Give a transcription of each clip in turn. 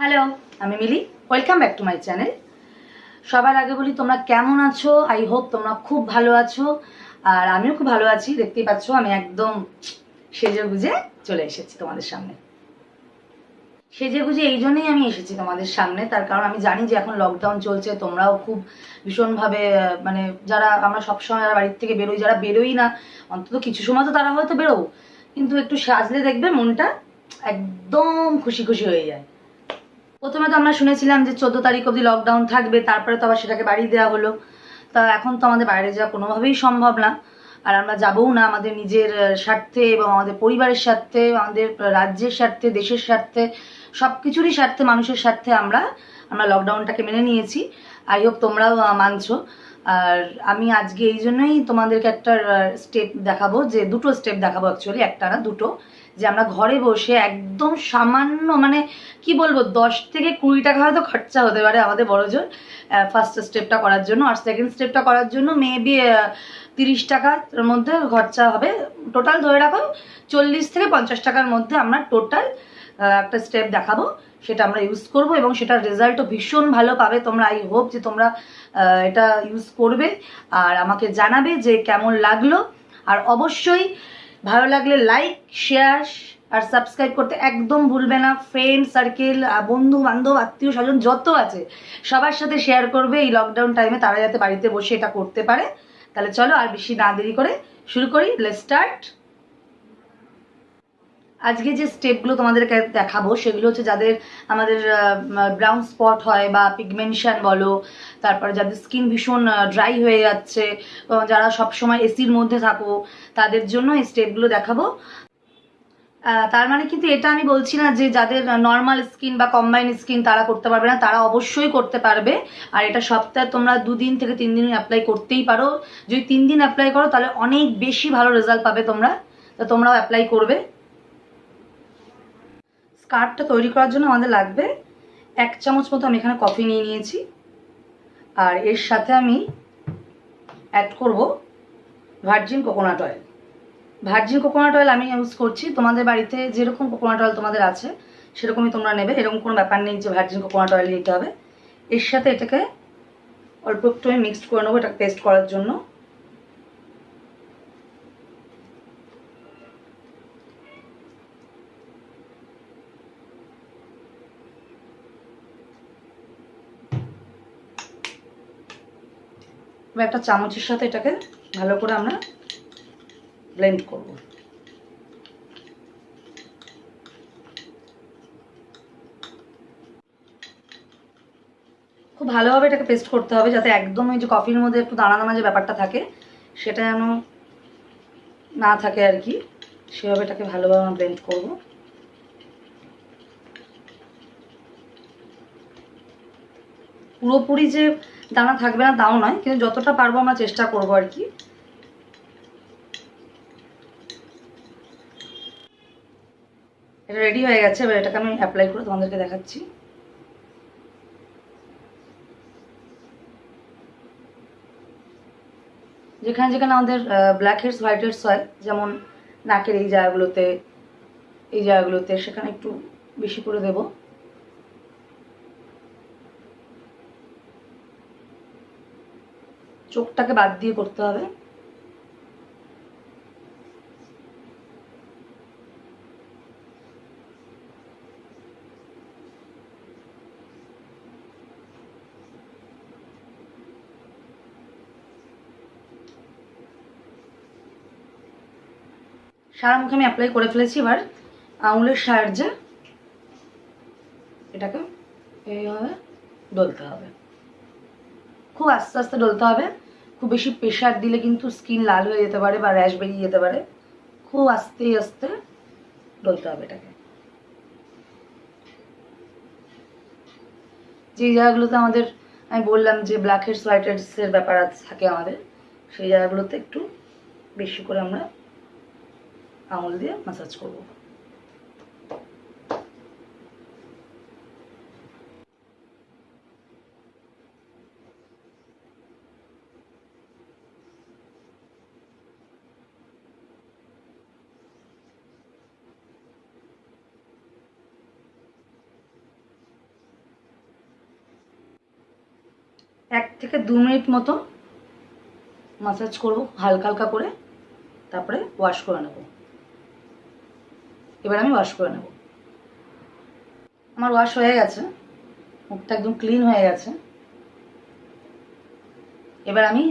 Hello আমি Mili. Welcome back to my channel সবার আগে বলি, তোমরা কেমন আছো? আই হোপ তোমরা খুব ভালো আছো। আর আমিও খুব ভালো আছি। দেখতেই পাচ্ছ, আমি একদম সেজে গুজে চলে এসেছি তোমাদের সামনে। সেজে গুজে এই জন্যই আমি এসেছি তোমাদের সামনে। তার কারণ আমি জানি যে এখন লকডাউন চলছে, তোমরাও খুব ভীষণভাবে মানে যারা আমরা সবসময় যারা বাড়ির থেকে বেরোই, যারা বেরোই না, অন্তত কিছু সময় তো তারা হয়তো বেরো কিন্তু একটু সাজলে দেখবে মনটা একদম খুশি খুশি হয়ে যায়। প্রথমে তো আমরা শুনেছিলাম যে চোদ্দ তারিখ অবধি লকডাউন থাকবে, তারপরে তো আবার সেটাকে বাড়িয়ে দেওয়া হলো। তা এখন তো আমাদের বাইরে যাওয়া কোনোভাবেই সম্ভব না। আর আমরা যাবও না আমাদের নিজের স্বার্থে এবং আমাদের পরিবারের স্বার্থে, আমাদের রাজ্যের স্বার্থে, দেশের স্বার্থে সব কিছুরই স্বার্থে, মানুষের স্বার্থে আমরা আমরা লকডাউনটাকে মেনে নিয়েছি। আই হোপ তোমরাও মানছো। আর আমি আজকে এই জন্যই তোমাদেরকে একটা স্টেপ দেখাবো যে দুটো স্টেপ দেখাবো অ্যাকচুয়ালি একটা না, দুটো। যে আমরা ঘরে বসে একদম সামান্য মানে কি বলব, দশ থেকে কুড়ি টাকা হয়তো খরচা হতে পারে আমাদের বড়জোর ফার্স্ট স্টেপটা করার জন্য। আর সেকেন্ড স্টেপটা করার জন্য মেবি তিরিশ টাকার মধ্যে খরচা হবে। টোটাল ধরে রাখো, চল্লিশ থেকে পঞ্চাশ টাকার মধ্যে আমরা টোটাল একটা স্টেপ দেখাবো। সেটা আমরা ইউজ করব এবং সেটার রেজাল্টও ভীষণ ভালো পাবে। তোমরা আই হোপ যে তোমরা এটা ইউজ করবে। আর আমাকে জানাবে যে কেমন লাগল। আর অবশ্যই ভালো লাগলে লাইক শেয়ার আর সাবস্ক্রাইব করতে একদম ভুলবে না। ফ্রেন্ড সার্কেল বন্ধু বান্ধব আত্মীয় স্বজন যত আছে, সবার সাথে শেয়ার করবে এই লকডাউন টাইমে তারা যাতে বাড়িতে বসে এটা করতে পারে। তাহলে চলো আর বেশি না দেরি করে শুরু করি। লেট স্টার্ট আজকে যে স্টেপগুলো তোমাদেরকে দেখাবো, সেগুলো হচ্ছে যাদের আমাদের ব্রাউন স্পট হয় বা পিগমেন্টেশন বলো, তারপরে যাদের স্কিন ভীষণ ড্রাই হয়ে যাচ্ছে যারা সবসময় এসির মধ্যে থাকো, তাদের জন্য এই স্টেপগুলো দেখাবো। তার মানে কিন্তু এটা আমি বলছি না যে যাদের নর্মাল স্কিন বা কম্বাইন স্কিন তারা করতে পারবে না, তারা অবশ্যই করতে পারবে। আর এটা সপ্তাহে তোমরা দুদিন থেকে তিন দিন অ্যাপ্লাই করতেই পারো। যদি তিন দিন অ্যাপ্লাই করো, তাহলে অনেক বেশি ভালো রেজাল্ট পাবে তোমরা। তো তোমরাও অ্যাপ্লাই করবে। স্কার্ফটা তৈরি করার জন্য আমাদের লাগবে এক চামচ মতো আমি এখানে কফি নিয়ে নিয়েছি। আর এর সাথে আমি অ্যাড করব virgin coconut oil virgin coconut oil আমি ইউজ করছি। তোমাদের বাড়িতে যেরকম কোকোনাট অয়েল তোমাদের আছে, সেরকমই তোমরা নেবে। এরকম কোনো ব্যাপার নেই যে ভার্জিন কোকোনাট অয়েল নিতে হবে। এর সাথে এটাকে অল্প একটু আমি মিক্সড করে নেব এটা পেস্ট করার জন্য। এবার একটা চামচের সাথে এটাকে ভালো করে আমরা ব্লেন্ড করব। খুব ভালোভাবে এটাকে পেস্ট করতে হবে যাতে একদম যে কফির মধ্যে একটু দানা দানা যে ব্যাপারটা থাকে, সেটা যেন না থাকে আর কি। সেভাবে এটাকে ভালোভাবে আমরা ব্লেন্ড করব। পুরোপুরি যে দানা থাকবে না, তাও নয়, কিন্তু যতটা পারব আমরা চেষ্টা করব আর কি। এটা রেডি হয়ে গেছে, এবার এটাকে আমি অ্যাপ্লাই করে তোমাদেরকে দেখাচ্ছি। যেখানে যেখানে আমাদের ব্ল্যাক হেডস হোয়াইট হেডস হয়, যেমন নাকের এই জায়গাগুলোতে এই জায়গাগুলোতে, সেখানে একটু বেশি করে দেবো। চোখটাকে বাদ দিয়ে করতে হবে। সারা মুখে আমি অ্যাপ্লাই করে ফেলেছি এবার, আঙুলের সাহায্যে। এটাকে এইভাবে খুব আস্তে আস্তে ডলতে হবে। খুব বেশি প্রেশার দিলে কিন্তু স্কিন লাল হয়ে যেতে পারে বা র্যাশ বেরিয়ে যেতে পারে। খুব আস্তে আস্তে ডলতে হবে এটাকে। যে জায়গাগুলোতে আমাদের, আমি বললাম যে ব্ল্যাক হোয়াইট হেডসের ব্যাপার থাকে আমাদের, সেই জায়গাগুলোতে একটু বেশি করে আমরা আঙুল দিয়ে ম্যাসাজ করব। থেকে দু মিনিট মতো মাসাজ করব, হালকা হালকা করে। তারপরে ওয়াশ করে নেব। এবার আমি ওয়াশ করে নেব। আমার ওয়াশ হয়ে গেছে। মুখটা একদম ক্লিন হয়ে গেছে। এবার আমি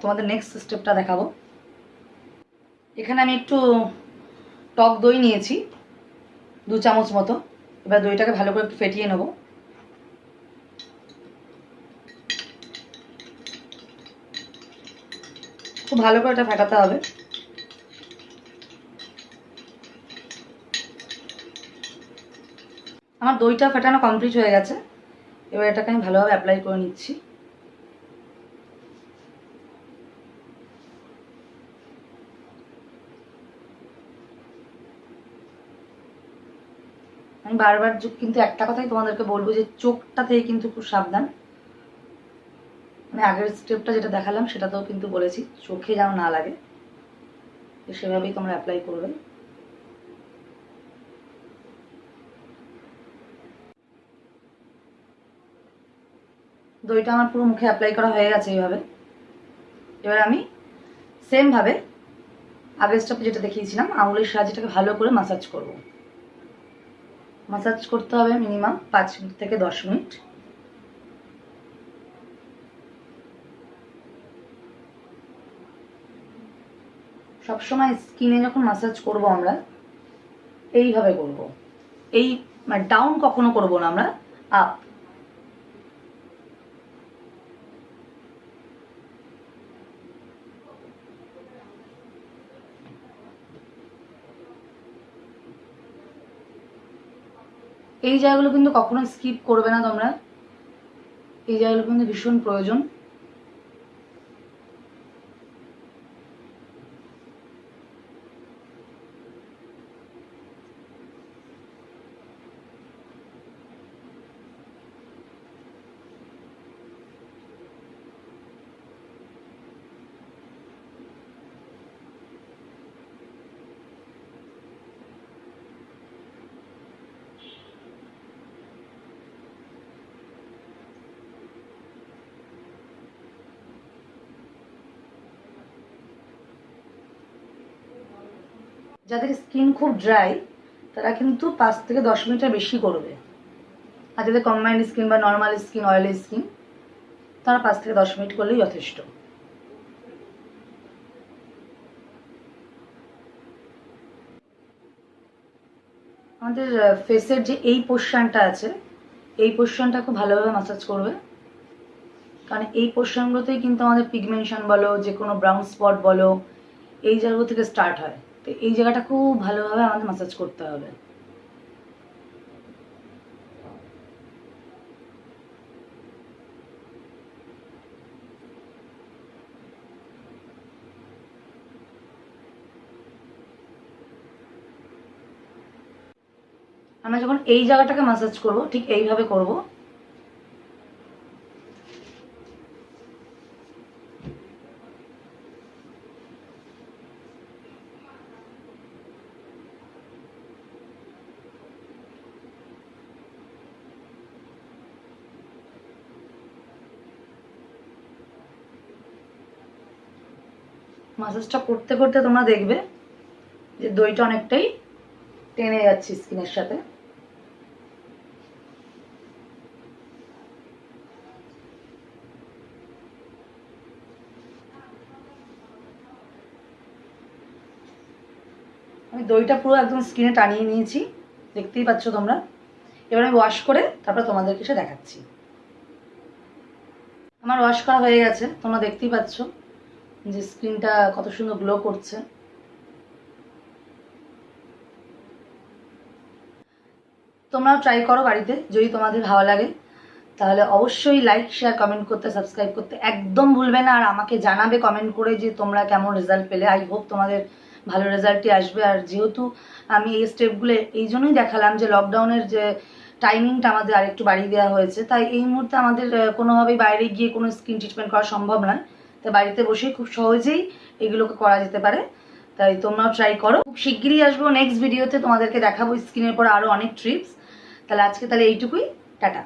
তোমাদের নেক্সট স্টেপটা দেখাবো। এখানে আমি একটু টক দই নিয়েছি, দু চামচ মতো। এবার দইটাকে ভালো করে একটু ফেটিয়ে নেব। খুব ভালো করে এটা ফেটাতে হবে। আমার দইটা ফেটানো কমপ্লিট হয়ে গেছে। এবার এটাকে আমি ভালোভাবে অ্যাপ্লাই করে নিচ্ছি। আমি বারবার কিন্তু একটা কথাই তোমাদেরকে বলব যে চোখটা থেকে কিন্তু খুব সাবধান। মানে আগের স্টেপটা যেটা দেখালাম, সেটাতেও কিন্তু বলেছি, চোখে যেন না লাগে। তো সেভাবেই তোমরা অ্যাপ্লাই করবে। দইটা আমার পুরো মুখে অ্যাপ্লাই করা হয়ে গেছে এইভাবে। এবার আমি সেমভাবে আগের স্টেপে যেটা দেখিয়েছিলাম, আঙুলের সাহায্যে এটাকে ভালো করে মাসাজ করব। মাসাজ করতে হবে মিনিমাম পাঁচ মিনিট থেকে দশ মিনিট। সবসময় স্কিনে যখন মাসাজ করব আমরা, এইভাবে করব। এই মানে ডাউন কখনো করব না আমরা আপ এই জায়গাগুলো কিন্তু কখনো স্কিপ করবে না তোমরা। এই জায়গাগুলো কিন্তু ভীষণ প্রয়োজন। যাদের স্কিন খুব ড্রাই, তারা কিন্তু পাঁচ থেকে দশ মিনিটের বেশি করবে। আর যাদের কম্বাইন্ড স্কিন বা নর্মাল স্কিন, অয়েলি স্কিন, তারা পাঁচ থেকে দশ মিনিট করলেই যথেষ্ট। আমাদের ফেসের যে এই পোর্শনটা আছে, এই পোর্শনটা খুব ভালোভাবে মাসাজ করবে। কারণ এই পোর্শনগুলোতেই কিন্তু আমাদের পিগমেন্টেশন বলো যে কোনো ব্রাউন স্পট বলো, এই জায়গাগুলো থেকে স্টার্ট হয়। তো এই জায়গাটা খুব ভালোভাবে আমাদের মাসাজ করতে হবে। আমরা যখন এই জায়গাটাকে মাসাজ করব, ঠিক এইভাবে করব। মাসাজটা করতে করতে তোমরা দেখবে যে দইটা অনেকটাই টেনে যাচ্ছে স্কিনের সাথে। আমি দইটা পুরো একদম স্কিনে টানিয়ে নিয়েছি, দেখতেই পাচ্ছ তোমরা। এবার আমি ওয়াশ করে তারপর তোমাদেরকে সে দেখাচ্ছি। আমার ওয়াশ করা হয়ে গেছে, তোমরা দেখতেই পাচ্ছ। যে স্ক্রিনটা কত সুন্দর গ্লো করছে। তোমরাও ট্রাই করো বাড়িতে, যদি তোমাদের ভালো লাগে। তাহলে অবশ্যই লাইক শেয়ার কমেন্ট করতে সাবস্ক্রাইব করতে একদম ভুলবে না। আর আমাকে জানাবে কমেন্ট করে যে তোমরা কেমন রেজাল্ট পেলে। আই হোপ তোমাদের ভালো রেজাল্টই আসবে। আর যেহেতু আমি এই স্টেপগুলো এই জন্যই দেখালাম যে লকডাউনের যে টাইমিংটা আমাদের আরেকটু বাড়িয়ে দেওয়া হয়েছে, তাই এই মুহূর্তে আমাদের কোনোভাবেই বাইরে গিয়ে কোনো স্কিন ট্রিটমেন্ট করা সম্ভব নয়। তাই বাড়িতে বসে খুব সহজেই এগুলোকে করা যেতে পারে। তাই তোমরাও ট্রাই করো। খুব শিগগিরই আসব নেক্সট ভিডিওতে তোমাদেরকে দেখাবো স্কিনের পর আরও অনেক ট্রিপস তাহলে আজকে তাহলে এইটুকুই। টাটা।